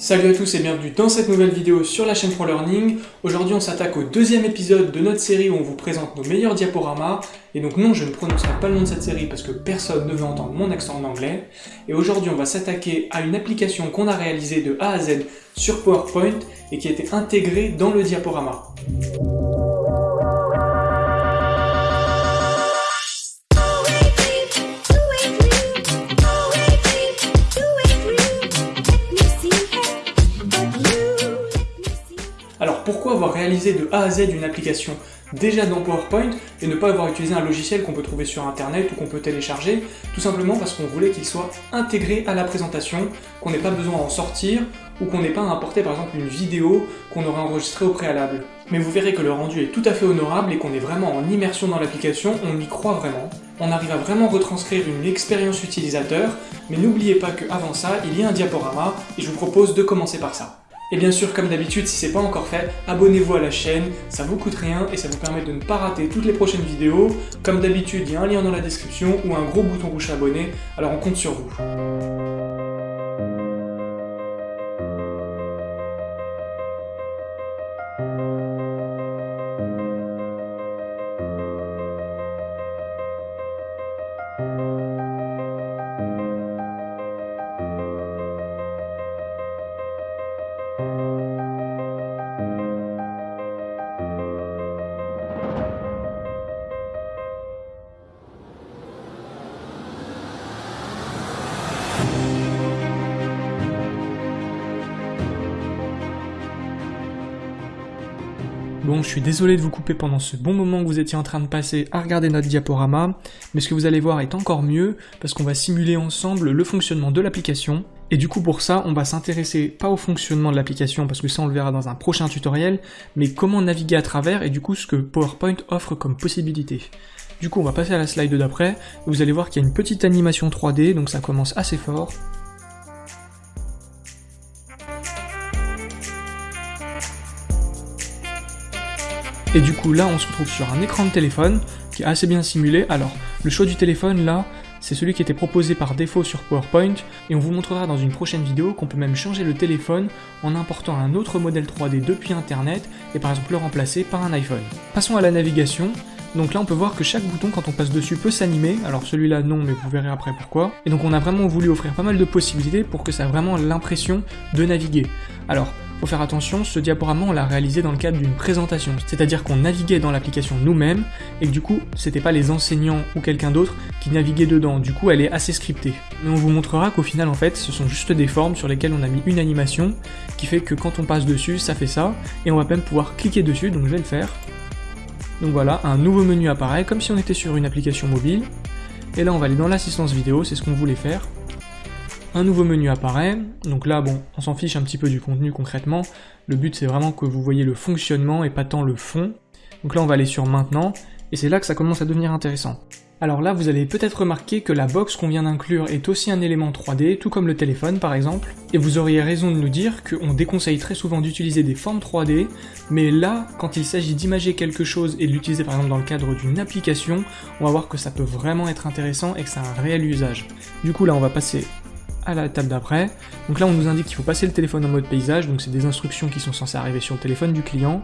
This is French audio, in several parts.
Salut à tous et bienvenue dans cette nouvelle vidéo sur la chaîne ProLearning. Aujourd'hui on s'attaque au deuxième épisode de notre série où on vous présente nos meilleurs diaporamas. Et donc non, je ne prononcerai pas le nom de cette série parce que personne ne veut entendre mon accent en anglais. Et aujourd'hui on va s'attaquer à une application qu'on a réalisée de A à Z sur PowerPoint et qui a été intégrée dans le diaporama. Pourquoi avoir réalisé de A à Z une application déjà dans PowerPoint et ne pas avoir utilisé un logiciel qu'on peut trouver sur internet ou qu'on peut télécharger Tout simplement parce qu'on voulait qu'il soit intégré à la présentation, qu'on n'ait pas besoin d'en sortir ou qu'on n'ait pas à importer par exemple une vidéo qu'on aurait enregistrée au préalable. Mais vous verrez que le rendu est tout à fait honorable et qu'on est vraiment en immersion dans l'application, on y croit vraiment. On arrive à vraiment retranscrire une expérience utilisateur, mais n'oubliez pas qu'avant ça, il y a un diaporama et je vous propose de commencer par ça. Et bien sûr, comme d'habitude, si c'est pas encore fait, abonnez-vous à la chaîne, ça vous coûte rien et ça vous permet de ne pas rater toutes les prochaines vidéos. Comme d'habitude, il y a un lien dans la description ou un gros bouton rouge abonné, alors on compte sur vous. Bon, je suis désolé de vous couper pendant ce bon moment que vous étiez en train de passer à regarder notre diaporama, mais ce que vous allez voir est encore mieux, parce qu'on va simuler ensemble le fonctionnement de l'application, et du coup pour ça, on va s'intéresser pas au fonctionnement de l'application, parce que ça on le verra dans un prochain tutoriel, mais comment naviguer à travers, et du coup ce que PowerPoint offre comme possibilité. Du coup on va passer à la slide d'après, vous allez voir qu'il y a une petite animation 3D, donc ça commence assez fort, Et du coup là on se retrouve sur un écran de téléphone qui est assez bien simulé. Alors le choix du téléphone là c'est celui qui était proposé par défaut sur PowerPoint et on vous montrera dans une prochaine vidéo qu'on peut même changer le téléphone en important un autre modèle 3D depuis internet et par exemple le remplacer par un iPhone. Passons à la navigation. Donc là on peut voir que chaque bouton quand on passe dessus peut s'animer, alors celui-là non mais vous verrez après pourquoi. Et donc on a vraiment voulu offrir pas mal de possibilités pour que ça ait vraiment l'impression de naviguer. Alors faut faire attention, ce diaporama on l'a réalisé dans le cadre d'une présentation, c'est-à-dire qu'on naviguait dans l'application nous-mêmes, et que du coup, c'était pas les enseignants ou quelqu'un d'autre qui naviguait dedans, du coup elle est assez scriptée. Mais on vous montrera qu'au final en fait, ce sont juste des formes sur lesquelles on a mis une animation, qui fait que quand on passe dessus, ça fait ça, et on va même pouvoir cliquer dessus, donc je vais le faire. Donc voilà, un nouveau menu apparaît, comme si on était sur une application mobile, et là on va aller dans l'assistance vidéo, c'est ce qu'on voulait faire un nouveau menu apparaît, donc là bon, on s'en fiche un petit peu du contenu concrètement, le but c'est vraiment que vous voyez le fonctionnement et pas tant le fond, donc là on va aller sur maintenant, et c'est là que ça commence à devenir intéressant. Alors là vous allez peut-être remarquer que la box qu'on vient d'inclure est aussi un élément 3D, tout comme le téléphone par exemple, et vous auriez raison de nous dire qu'on déconseille très souvent d'utiliser des formes 3D, mais là, quand il s'agit d'imager quelque chose et de l'utiliser par exemple dans le cadre d'une application, on va voir que ça peut vraiment être intéressant et que a un réel usage. Du coup là on va passer à la table d'après. Donc là on nous indique qu'il faut passer le téléphone en mode paysage, donc c'est des instructions qui sont censées arriver sur le téléphone du client.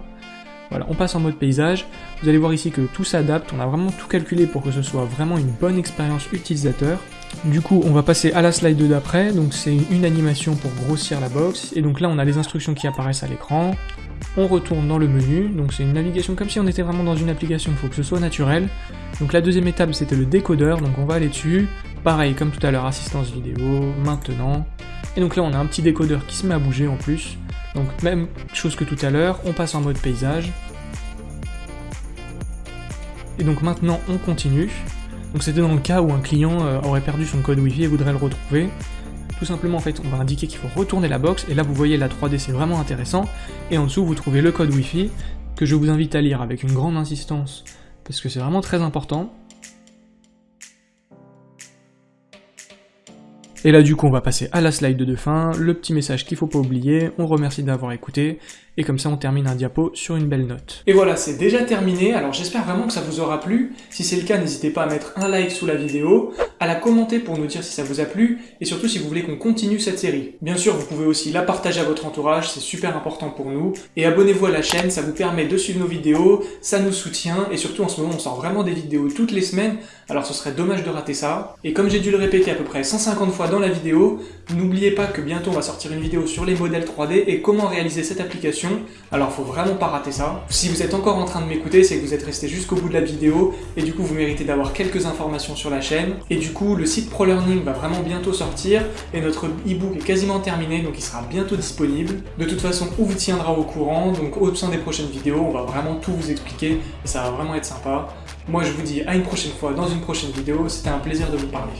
Voilà, on passe en mode paysage. Vous allez voir ici que tout s'adapte, on a vraiment tout calculé pour que ce soit vraiment une bonne expérience utilisateur. Du coup, on va passer à la slide d'après, donc c'est une animation pour grossir la box, et donc là on a les instructions qui apparaissent à l'écran. On retourne dans le menu, donc c'est une navigation comme si on était vraiment dans une application, il faut que ce soit naturel. Donc la deuxième étape c'était le décodeur, donc on va aller dessus, Pareil, comme tout à l'heure, assistance vidéo, maintenant. Et donc là, on a un petit décodeur qui se met à bouger en plus. Donc même chose que tout à l'heure, on passe en mode paysage. Et donc maintenant, on continue. Donc c'était dans le cas où un client euh, aurait perdu son code Wi-Fi et voudrait le retrouver. Tout simplement, en fait, on va indiquer qu'il faut retourner la box, et là, vous voyez la 3D, c'est vraiment intéressant. Et en dessous, vous trouvez le code Wi-Fi, que je vous invite à lire avec une grande insistance, parce que c'est vraiment très important. Et là du coup on va passer à la slide de fin, le petit message qu'il faut pas oublier, on remercie d'avoir écouté, et comme ça on termine un diapo sur une belle note. Et voilà, c'est déjà terminé, alors j'espère vraiment que ça vous aura plu. Si c'est le cas, n'hésitez pas à mettre un like sous la vidéo, à la commenter pour nous dire si ça vous a plu, et surtout si vous voulez qu'on continue cette série. Bien sûr, vous pouvez aussi la partager à votre entourage, c'est super important pour nous. Et abonnez-vous à la chaîne, ça vous permet de suivre nos vidéos, ça nous soutient, et surtout en ce moment on sort vraiment des vidéos toutes les semaines, alors ce serait dommage de rater ça. Et comme j'ai dû le répéter à peu près 150 fois dans la vidéo, n'oubliez pas que bientôt on va sortir une vidéo sur les modèles 3D et comment réaliser cette application alors faut vraiment pas rater ça. Si vous êtes encore en train de m'écouter, c'est que vous êtes resté jusqu'au bout de la vidéo, et du coup vous méritez d'avoir quelques informations sur la chaîne. Et du coup, le site ProLearning va vraiment bientôt sortir, et notre e-book est quasiment terminé, donc il sera bientôt disponible. De toute façon, on vous tiendra au courant, donc au sein des prochaines vidéos, on va vraiment tout vous expliquer, et ça va vraiment être sympa. Moi je vous dis à une prochaine fois dans une prochaine vidéo, c'était un plaisir de vous parler.